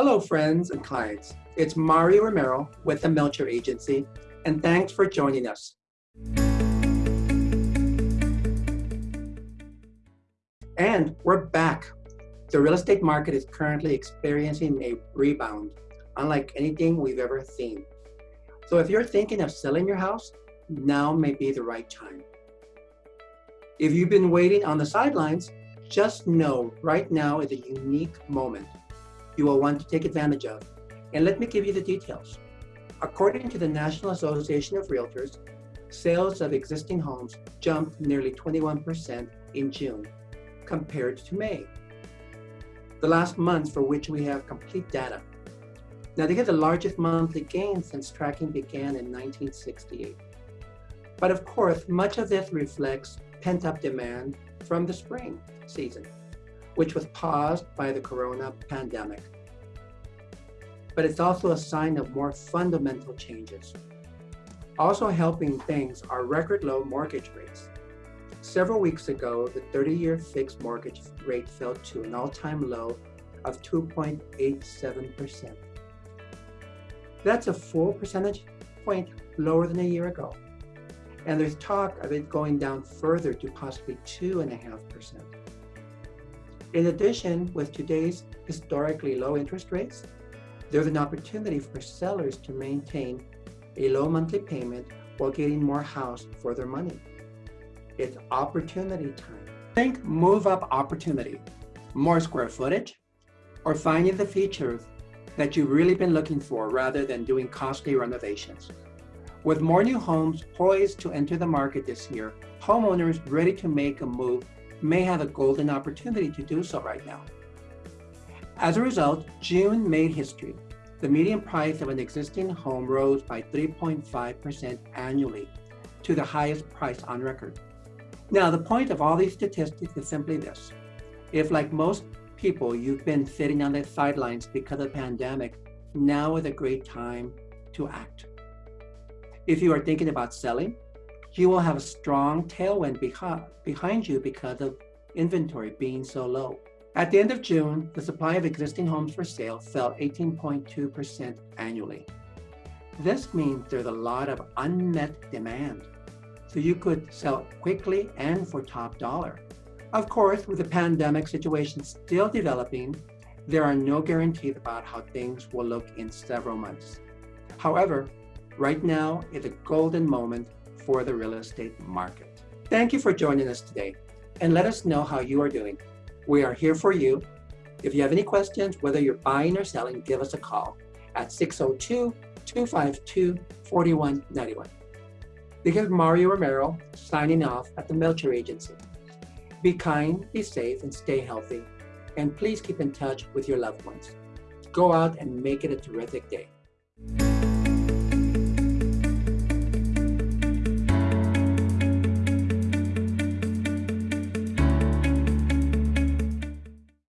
Hello, friends and clients. It's Mario Romero with the Melcher Agency, and thanks for joining us. And we're back. The real estate market is currently experiencing a rebound, unlike anything we've ever seen. So if you're thinking of selling your house, now may be the right time. If you've been waiting on the sidelines, just know right now is a unique moment you will want to take advantage of. And let me give you the details. According to the National Association of Realtors, sales of existing homes jumped nearly 21% in June compared to May, the last month for which we have complete data. Now they get the largest monthly gain since tracking began in 1968. But of course, much of this reflects pent-up demand from the spring season, which was paused by the corona pandemic. But it's also a sign of more fundamental changes. Also helping things are record low mortgage rates. Several weeks ago, the 30-year fixed mortgage rate fell to an all-time low of 2.87%. That's a full percentage point lower than a year ago. And there's talk of it going down further to possibly 2.5%. In addition, with today's historically low interest rates, there's an opportunity for sellers to maintain a low monthly payment while getting more house for their money. It's opportunity time. Think move up opportunity, more square footage, or finding the features that you've really been looking for rather than doing costly renovations. With more new homes poised to enter the market this year, homeowners ready to make a move may have a golden opportunity to do so right now. As a result, June made history. The median price of an existing home rose by 3.5% annually to the highest price on record. Now, the point of all these statistics is simply this. If, like most people, you've been sitting on the sidelines because of the pandemic, now is a great time to act. If you are thinking about selling, you will have a strong tailwind behind you because of inventory being so low. At the end of June, the supply of existing homes for sale fell 18.2% annually. This means there's a lot of unmet demand, so you could sell quickly and for top dollar. Of course, with the pandemic situation still developing, there are no guarantees about how things will look in several months. However, Right now is a golden moment for the real estate market. Thank you for joining us today and let us know how you are doing. We are here for you. If you have any questions, whether you're buying or selling, give us a call at 602-252-4191. This is Mario Romero signing off at the Melcher Agency. Be kind, be safe, and stay healthy. And please keep in touch with your loved ones. Go out and make it a terrific day.